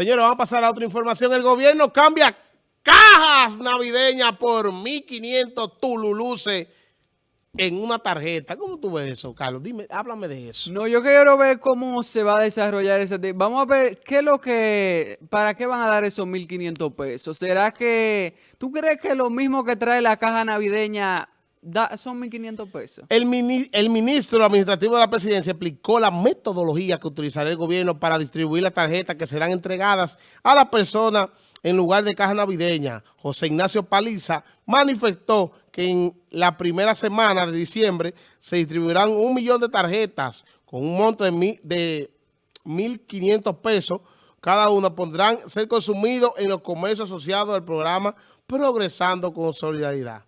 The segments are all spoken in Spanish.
Señores, vamos a pasar a otra información. El gobierno cambia cajas navideñas por 1.500 tululuces en una tarjeta. ¿Cómo tú ves eso, Carlos? Dime, háblame de eso. No, yo quiero ver cómo se va a desarrollar ese. Vamos a ver qué es lo que, para qué van a dar esos 1.500 pesos. ¿Será que, tú crees que lo mismo que trae la caja navideña da, son 1.500 pesos? El, el ministro administrativo de la presidencia explicó la metodología que utilizará el gobierno para distribuir las tarjetas que serán entregadas a las personas en lugar de caja navideña. José Ignacio Paliza manifestó que en la primera semana de diciembre se distribuirán un millón de tarjetas con un monto de, mil, de 1.500 pesos. Cada una pondrán ser consumidos en los comercios asociados al programa Progresando con Solidaridad.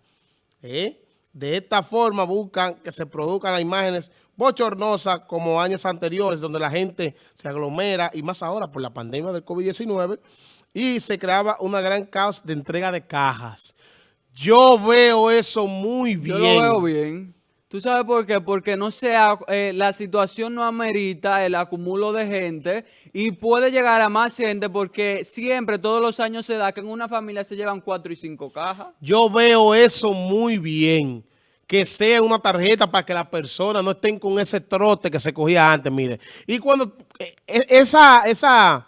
¿Eh? De esta forma buscan que se produzcan las imágenes bochornosas como años anteriores donde la gente se aglomera y más ahora por la pandemia del COVID-19 y se creaba una gran caos de entrega de cajas. Yo veo eso muy bien. Yo lo veo bien. ¿Tú sabes por qué? Porque no sea, eh, la situación no amerita el acumulo de gente y puede llegar a más gente porque siempre, todos los años se da que en una familia se llevan cuatro y cinco cajas. Yo veo eso muy bien. Que sea una tarjeta para que las personas no estén con ese trote que se cogía antes, mire. Y cuando eh, e, esa, esa,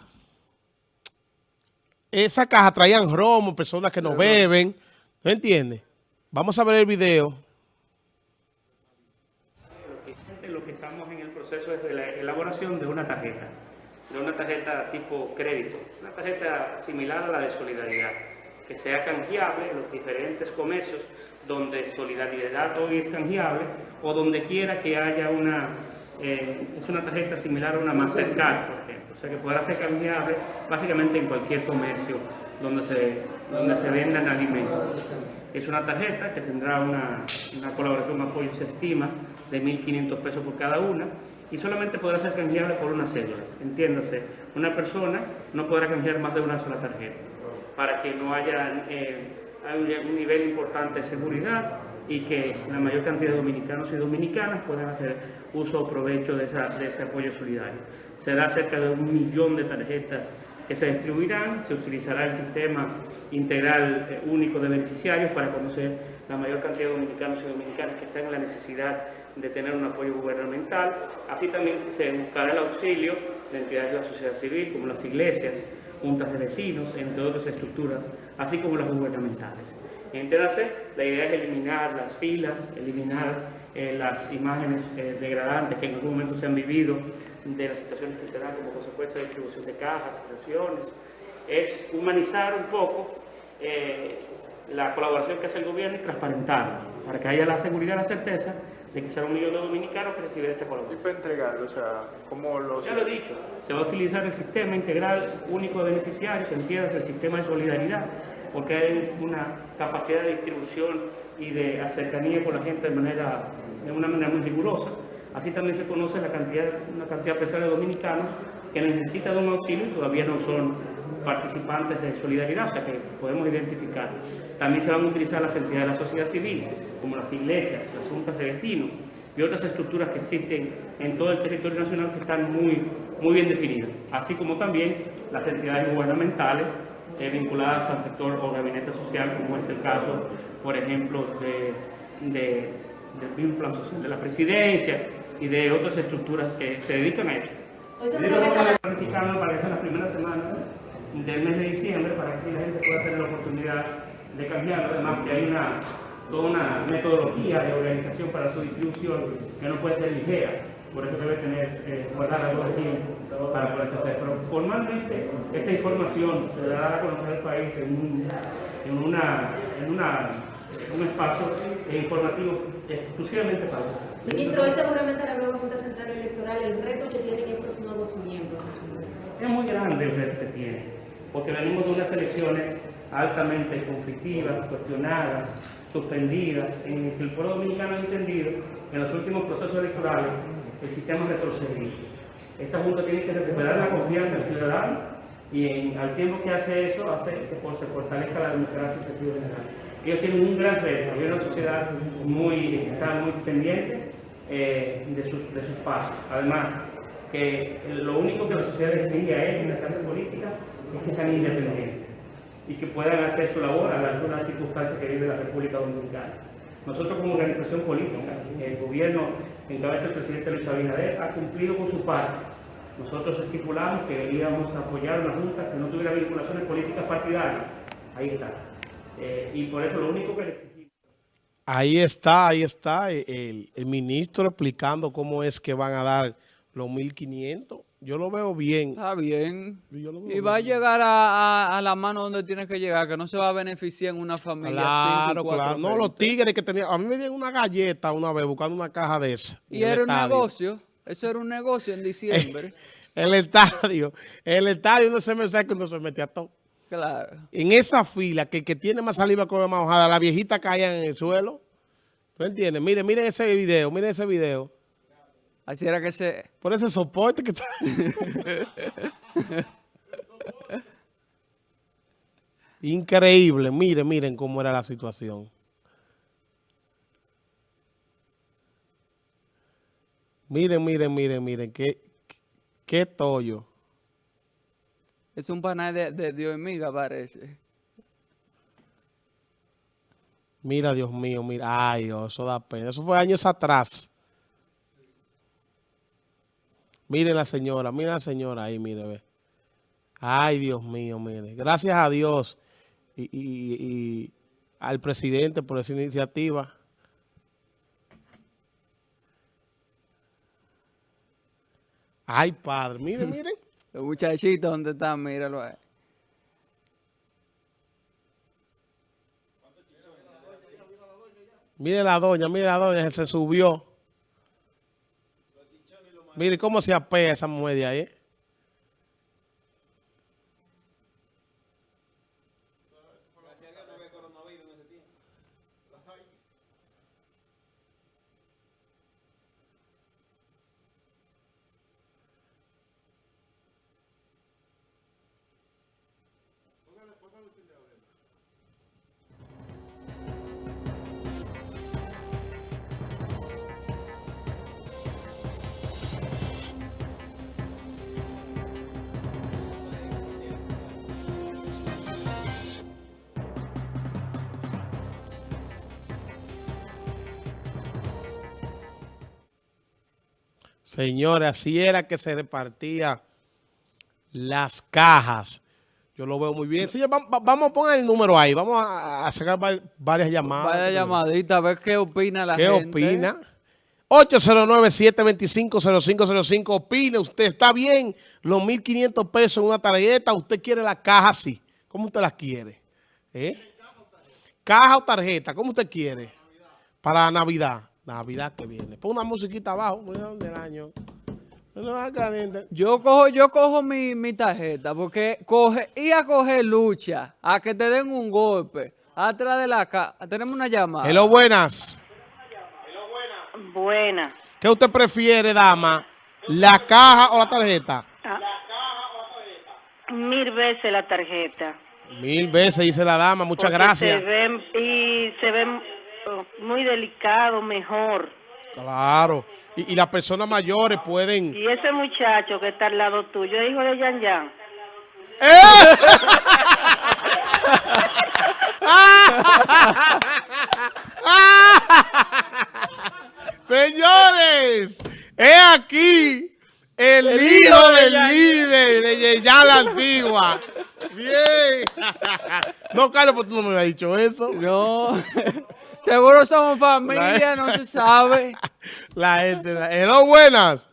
esa caja traían romo, personas que no beben, ¿no entiendes? Vamos a ver el video. Proceso es de la elaboración de una tarjeta, de una tarjeta tipo crédito, una tarjeta similar a la de solidaridad, que sea canjeable en los diferentes comercios donde solidaridad hoy es canjeable o donde quiera que haya una, eh, es una tarjeta similar a una Mastercard, por ejemplo, o sea que podrá ser canjeable básicamente en cualquier comercio donde se, donde se vendan alimentos. Es una tarjeta que tendrá una, una colaboración, apoyo, se estima, de 1.500 pesos por cada una y solamente podrá ser canjeable por una cédula. Entiéndase, una persona no podrá canjear más de una sola tarjeta para que no haya eh, un nivel importante de seguridad y que la mayor cantidad de dominicanos y dominicanas puedan hacer uso o provecho de, de ese apoyo solidario. Será cerca de un millón de tarjetas que se distribuirán, se utilizará el sistema integral eh, único de beneficiarios para conocer la mayor cantidad de dominicanos y dominicanas que están en la necesidad de tener un apoyo gubernamental. Así también se buscará el auxilio de entidades de la sociedad civil, como las iglesias, juntas de vecinos, entre otras estructuras, así como las gubernamentales. Entiéndase, la idea es eliminar las filas, eliminar eh, las imágenes eh, degradantes que en algún momento se han vivido de las situaciones que se dan como consecuencia de distribución de cajas, creaciones, es humanizar un poco eh, la colaboración que hace el gobierno y transparentarla, para que haya la seguridad y la certeza de que será un millón de dominicanos que reciben este colaboración. ¿Y entregarlo? O sea, ¿cómo? Ya lo he dicho, se va a utilizar el sistema integral único de beneficiarios, entiendes, el sistema de solidaridad, porque hay una capacidad de distribución y de cercanía con la gente de, manera, de una manera muy rigurosa. Así también se conoce la cantidad, una cantidad pesada de dominicanos que necesitan de un auxilio y todavía no son participantes de solidaridad, o sea que podemos identificar. También se van a utilizar las entidades de la sociedad civil, como las iglesias, las juntas de vecinos y otras estructuras que existen en todo el territorio nacional que están muy, muy bien definidas, así como también las entidades gubernamentales eh, vinculadas al sector o gabinete social, como es el caso, por ejemplo, de, de, del plan social de la presidencia y de otras estructuras que se dedican a eso. Estamos planificando para eso en las primeras semanas del mes de diciembre para que la gente pueda tener la oportunidad de cambiarlo. Además que hay una, toda una metodología de organización para su distribución que no puede ser ligera por eso debe tener, eh, guardar algo de tiempo para poderse hacer. Pero formalmente esta información se dará a conocer al país en un, en una, en una, un espacio informativo exclusivamente para Ministro, es seguramente la nueva Junta Central Electoral el reto que tienen estos nuevos miembros. Es muy grande el reto que tiene, porque venimos de unas elecciones altamente conflictivas, cuestionadas, suspendidas, en que el pueblo dominicano ha entendido en los últimos procesos electorales el sistema retrocedido. Esta Junta tiene que recuperar la confianza del ciudadano y al tiempo que hace eso, hace que se fortalezca la democracia en sentido general. Ellos tienen un gran reto, hay una sociedad muy, está muy pendiente eh, de, sus, de pasos. Además, que lo único que la sociedad exige a él en la clase política es que sean independientes y que puedan hacer su labor a las unas circunstancias que vive la República Dominicana. Nosotros como organización política, el gobierno en cabeza del presidente Luis Abinader ha cumplido con su parte. Nosotros estipulamos que íbamos a apoyar una junta que no tuviera vinculaciones políticas partidarias. Ahí está. Eh, y por eso lo único que le. Ahí está, ahí está el, el ministro explicando cómo es que van a dar los 1.500. Yo lo veo bien. Está bien. Yo lo veo Y va a llegar a, a- a la mano donde tiene que llegar, que no se va a beneficiar en una familia. cinco Claro, cuatro claro. No, los tigres que tenían. A mí me dieron una galleta una vez buscando una caja de esa. Y era un negocio. Eso era un negocio en diciembre. El estadio. El estadio no se me que uno se metía todo. Claro. En esa fila, que el que tiene más saliva con más hojada, la viejita caía en el suelo. ¿Tú entiendes? Miren, miren ese video, miren ese video. Así era que se... Por ese soporte que está. Increíble. Miren, miren cómo era la situación. Miren, miren, miren, miren. Qué, qué tollo. Es un panal de, de Dios miga, parece. Mira, Dios mío, mira. Ay, eso da pena. Eso fue años atrás. Miren la señora, miren la señora ahí, mire, ve. Ay, Dios mío, mire. Gracias a Dios y, y- y al presidente por esa iniciativa. Ay, padre, miren, miren. Los muchachitos, ¿dónde están? Míralo ahí. Mire la doña, mire la doña, se subió. Mire cómo se apea esa mujer ahí. ¿eh? Señores, así era que se repartía las cajas. Yo lo veo muy bien. Señor, va- va- vamos a poner el número ahí. Vamos a, a sacar va- varias llamadas. Vaya llamadita, a ver qué opina la ¿Qué gente. opina? 809-725-0505. Opine, usted está bien los 1.500 pesos en una tarjeta. Usted quiere la caja así. ¿Cómo usted la quiere? ¿Eh? Caja o tarjeta, ¿cómo usted quiere? Para Navidad. Navidad que viene. Pon una musiquita abajo. Del año. Yo cojo, yo cojo mi, mi tarjeta porque coge, y a coger lucha, a que te den un golpe, atrás de la casa. Tenemos una llamada. Hello, buenas. Buena. ¿Qué usted prefiere, dama? ¿La caja o la tarjeta? Mil veces la tarjeta. Mil veces, dice la dama. Muchas Porque gracias. Se ven, y se ven muy delicado, mejor. Claro. Y, y las personas mayores pueden... Y ese muchacho que está al lado tuyo, hijo de Yan Yan. Señores, es aquí el, hijo del líder de Yeyan la Antigua. Bien. No, Carlos, pues tú no me habías dicho eso. No, seguro somos familia, no se sabe. La gente, la- hello, buenas.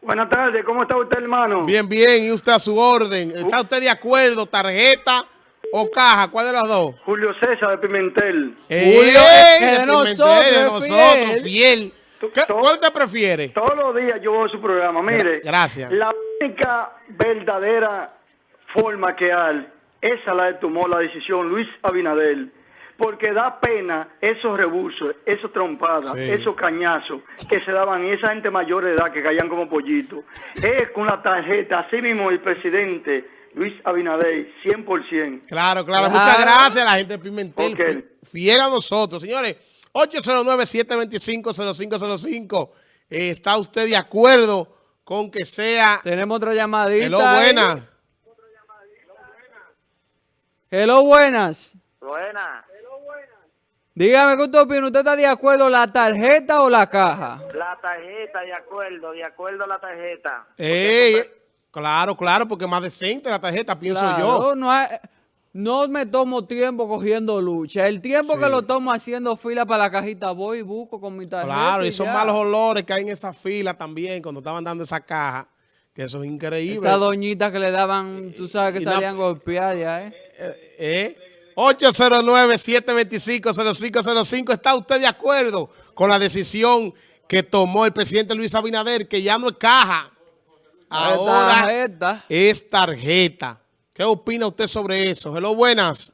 Buenas tardes, ¿cómo está usted, hermano? Bien, bien, y usted a su orden. ¿Está usted de acuerdo? ¿Tarjeta o caja? ¿Cuál de las dos? Julio César de Pimentel. ¡Ey! Julio, de de Pimentel, nosotros, de nosotros, fiel. fiel. ¿Qué- ¿Cuál usted prefiere? Todos los días yo veo su programa. Mire, Gra- gracias. La única verdadera forma que hay, esa la tomó la decisión Luis Abinadel. Porque da pena esos rebusos, esos trompadas, Sí. esos cañazos que se daban y esa gente mayor de edad que caían como pollitos. Es con la tarjeta, así mismo el presidente Luis Abinadel, 100%. Claro, claro. Claro. Muchas gracias a la gente de Pimentel. Ok. fi- Fiel a nosotros. Señores, 809-725-0505. Eh, ¿Está usted de acuerdo con que sea... Tenemos otra llamadita. Hello, ahí. buena. Hello, buenas. Buena. Dígame, ¿qué usted opina? ¿Usted está de acuerdo la tarjeta o la caja? La tarjeta, de acuerdo, de acuerdo a la tarjeta. Ey, claro, claro, porque es más decente la tarjeta, pienso Claro, yo. No, hay- no me tomo tiempo cogiendo lucha. El tiempo que lo tomo haciendo fila para la cajita, voy y busco con mi tarjeta. Claro, y ya. malos olores que hay en esa fila también cuando estaban dando esa caja, que eso es increíble. Esa doñita que le daban, tú sabes que Y salían golpeadas ya, ¿eh? ¿Eh? 809-725-0505. ¿Está usted de acuerdo con la decisión que tomó el presidente Luis Abinader, que ya no es caja? Ahora Tarjeta. es tarjeta. ¿Qué opina usted sobre eso? Hello, buenas.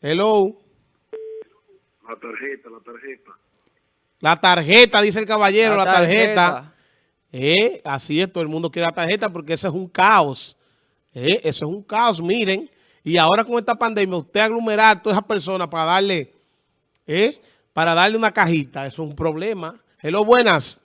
Hello. La tarjeta, la tarjeta. La tarjeta, dice el caballero, la, La tarjeta. tarjeta. Eh, así es, todo el mundo quiere la tarjeta porque eso es un caos. Eh, eso es un caos, miren. Y ahora con esta pandemia, usted aglomerar a todas esas personas para darle, eh, para darle una cajita, eso es un problema. Hello, buenas.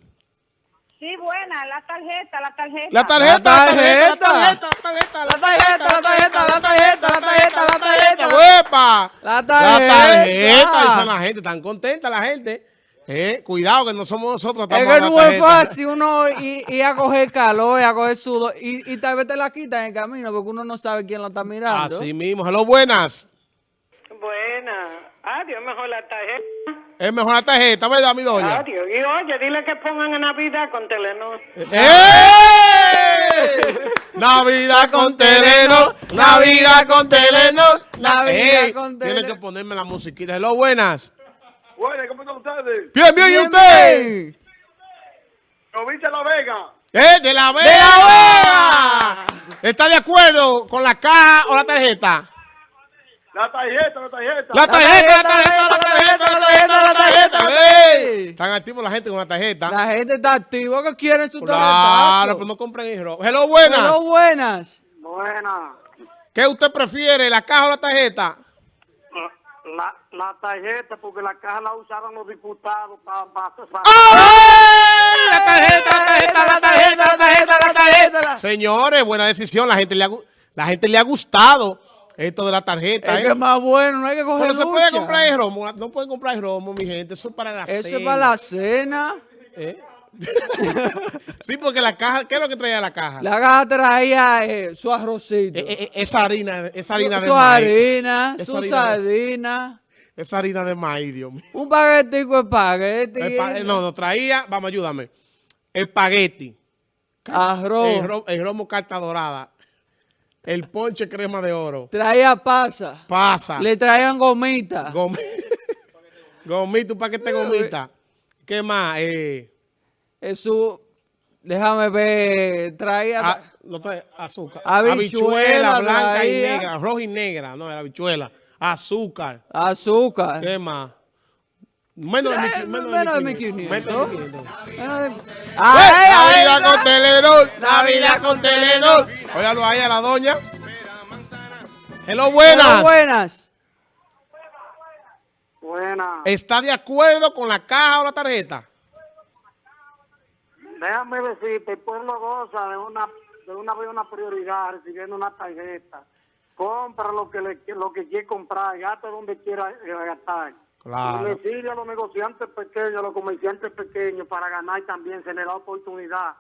Sí, buena, la tarjeta, la tarjeta. La tarjeta, la tarjeta, la tarjeta. tarjeta, la tarjeta, La tarjeta, la tarjeta, la tarjeta, la tarjeta, la tarjeta. La La tarjeta. tarjeta, dice la gente, están contenta la gente. Eh, cuidado que no somos nosotros. Es que no es fácil uno ir, ir a coger calor, ir a coger sudor y, y tal vez te la quitan en el camino porque uno no sabe quién la está mirando. Así mismo. Hello, buenas. Buena. Adiós, mejor la tarjeta. Es mejor la tarjeta, ¿verdad, mi doña? Adiós. Y oye, dile que pongan en Navidad con Telenor. ¡Eh! Navidad con Telenor, Navidad con Telenor, Navidad con Tiene Telenor. que ponerme la musiquita. Hello, buenas. Bueno, ¿cómo están ustedes? Bien, bien, ¿y usted? Provincia de La Vega. ¡Eh, de la Vega! ¿Está de acuerdo con la caja o la tarjeta? La tarjeta, la tarjeta. La tarjeta, la tarjeta, la tarjeta, la tarjeta, la tarjeta. tarjeta. Están activos la gente con la tarjeta. La gente está activa que quieren su Claro, tarjetazo. pero no compren el robo. Hello, buenas. Hello, buenas. Buena. ¿Qué usted prefiere, la caja o la tarjeta? La, la tarjeta, porque la caja la usaban los diputados para... ¡Ay! La tarjeta, la tarjeta, la tarjeta, la tarjeta, la tarjeta. la- Señores, buena decisión. La gente le ha, la gente le ha gustado esto de la tarjeta. Es ¿eh? que es más bueno, no hay que coger Pero se puede comprar el romo. No pueden comprar el romo, mi gente. Eso es para la Eso cena. es para la cena. ¿Eh? Sí, porque la caja, ¿qué es lo que traía la caja? La caja traía eh, su arrocito. Eh, eh, esa harina, esa harina de su maíz. harina, Esa su harina de- sardina, Esa harina de maíz, Dios mío. un paquetico de espagueti, no, no, traía, vamos, ayúdame. Espagueti. arroz, El, ro- el romo carta dorada. El ponche crema de oro. traía pasa, Pasa. le traían gomita, Gomi- gomita, un paquete de gomita. ¿Qué más? Eh, eh, su, déjame ver, traía... a- no trae azúcar. Habichuela Habichuela blanca y negra. Roja y negra. No, era habichuela. Azúcar. Azúcar. ¿Qué más? Menos de, Eh, menos menos de 1500. 1500. Menos de 1500. Menos de- ¡Eh! ¡Ay, ay, Navidad con Telenor. Navidad con Telenor. Óyalo ahí a la doña. Hello, buenas. Hello, buenas. Buena. ¿Está de acuerdo con la caja o la tarjeta? Déjame decirte, el pueblo goza de una de una buena prioridad recibiendo una tarjeta. Compra lo que le, lo que quiere comprar, gasta donde quiera eh, gastar. Claro. Y le sirve a los negociantes pequeños, a los comerciantes pequeños para ganar también, se les da oportunidad.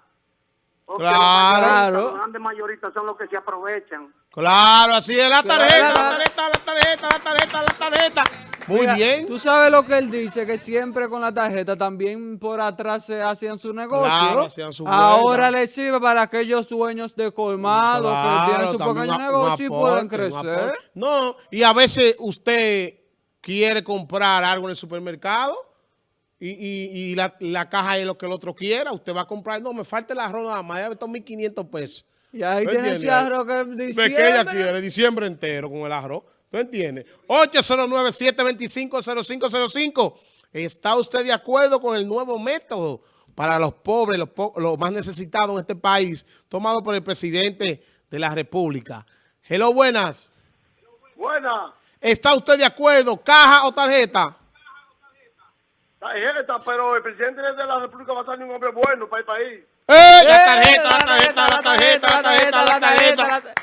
Porque Claro. Los grandes mayoristas son los que se aprovechan. Claro, así es. La tarjeta, la tarjeta, la tarjeta, la tarjeta, la tarjeta. Muy Mira, bien. Tú sabes lo que él dice, que siempre con la tarjeta también por atrás se hacían su negocio. Claro, hacían su Ahora le sirve para aquellos dueños de colmado que tienen su pequeño negocio y pueden crecer. No, y a veces usted quiere comprar algo en el supermercado y, y- y la, la caja es lo que el otro quiera. Usted va a comprar, no, me falta el arroz nada más, ya estos 1.500 pesos. Y ahí ¿Tú tiene ese arroz que ¿De qué ella diciembre. quiere? Diciembre entero con el arroz. ¿Tú entiendes? 809-725-0505. ¿Está usted de acuerdo con el nuevo método para los pobres, los, po- los más necesitados en este país, tomado por el presidente de la República? Hello, buenas. Buena. ¿Está usted de acuerdo, caja o tarjeta? Tarjeta, pero el presidente de la República va a ser un hombre bueno para el país. ¡Eh! La ¡Eh! tarjeta, la tarjeta, la tarjeta, la tarjeta, la tarjeta.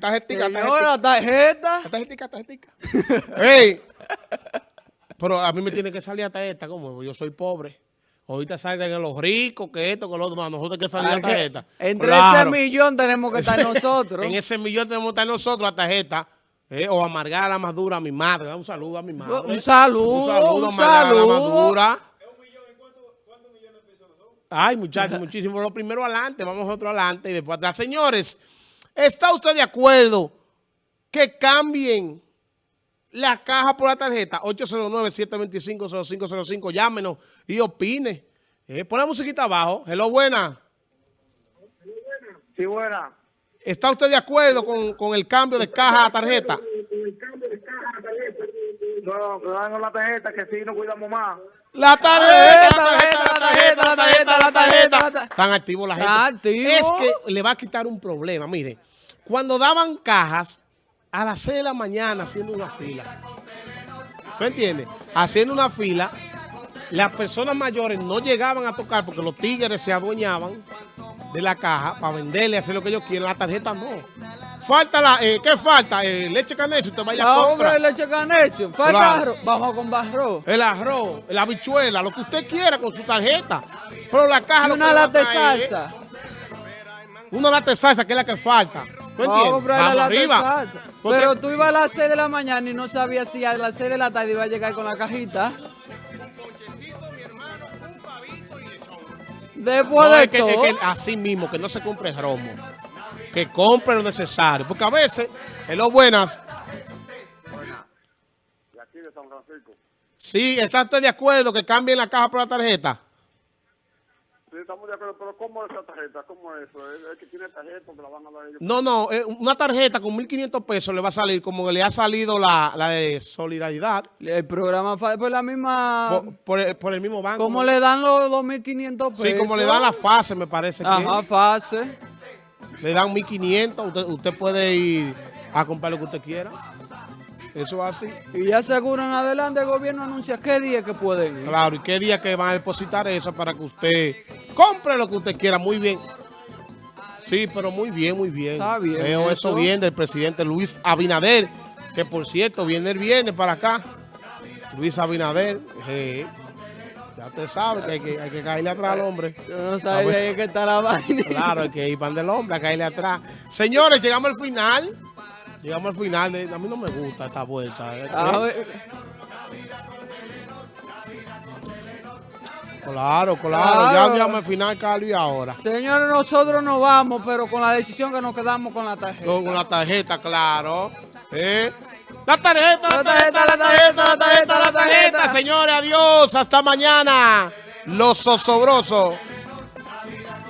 Tarjetica, tarjetica. tarjeta. Tarjetica, tarjetica. Ey, pero a mí me tiene que salir hasta esta, como yo soy pobre. Ahorita salgan los ricos, que esto, que lo otro, no, a nosotros hay que salir que tarjeta. Entre Claro. ese millón tenemos que estar nosotros. En ese millón tenemos que estar nosotros la tarjeta. eh, o amargar la más dura a mi madre. Un saludo a mi madre. Un saludo, Un saludo, un amargar la más saludo. dura. Ay, muchachos, muchísimo. Lo primero adelante, vamos otro adelante y después atrás. Señores, ¿está usted de acuerdo que cambien la caja por la tarjeta? 809-725-0505. Llámenos y opine. Eh, pon la musiquita abajo. Hello, buena. Sí, buena. ¿Está usted de acuerdo con, con el cambio de caja a tarjeta? No, que dan la tarjeta que si no cuidamos más. La tarjeta, la tarjeta, la tarjeta, la tarjeta, la tarjeta. Están activos la gente. Es que le va a quitar un problema. Mire, cuando daban cajas a las 6 de la mañana haciendo una fila. ¿Tú entiendes? Haciendo una fila, las personas mayores no llegaban a tocar porque los tigres se adueñaban de la caja para venderle, hacer lo que ellos quieren. La tarjeta no. Falta la, eh, ¿qué falta? Eh, leche canela, usted vaya a comprar. hombre, leche canecio. Falta Claro. arroz. Vamos con barro. El arroz, la habichuela, lo que usted quiera con su tarjeta. Pero la caja Y una lata de es salsa. Una lata de salsa que es la que falta. ¿Tú Vamos a comprar la lata de salsa. Pero tú ibas a las 6 de la mañana y no sabías si a las 6 de la tarde iba a llegar con la cajita. Después No, de es que, todo. es que así mismo, que no se compre romo. Que compre lo necesario. Porque a veces, en lo buenas, De aquí de San Francisco. sí, ¿está usted de acuerdo que cambien la caja por la tarjeta? Estamos de acuerdo, pero ¿cómo es esa tarjeta? ¿Cómo es eso? ¿Es, es que tiene tarjeta que la van a dar ellos? No, no, eh, una tarjeta con 1.500 pesos le va a salir como le ha salido la, la de solidaridad El programa por la misma. por, por el, por el mismo banco. ¿Cómo le dan los 2.500 pesos? Sí, como le dan la fase, me parece que Ajá, fase. le dan 1.500, usted, usted puede ir a comprar lo que usted quiera. Eso es así. Y ya seguro en adelante el gobierno anuncia qué día que pueden ir. Claro, ¿y qué día que van a depositar eso para que usted compre lo que usted quiera? Muy bien. Sí, pero muy bien, muy bien. Está bien Veo eso, eso. bien del presidente Luis Abinader, que por cierto viene el viernes para acá. Luis Abinader, eh, ya usted sabe que hay que, hay que caerle atrás al hombre. Yo no ahí que está la vaina. Claro, hay que ir pan del hombre, a caerle atrás. Señores, llegamos al final. Llegamos al final. eh, A mí no me gusta esta vuelta. eh. A ver, Claro, claro. Claro. Ya llegamos al final, Carlos, y ahora. Señores, nosotros nos vamos, pero con la decisión que nos quedamos con la tarjeta. Con la tarjeta, claro. ¿Eh? La tarjeta, la La tarjeta, la tarjeta, la tarjeta, la tarjeta. Señores, adiós. Hasta mañana. Los osobrosos.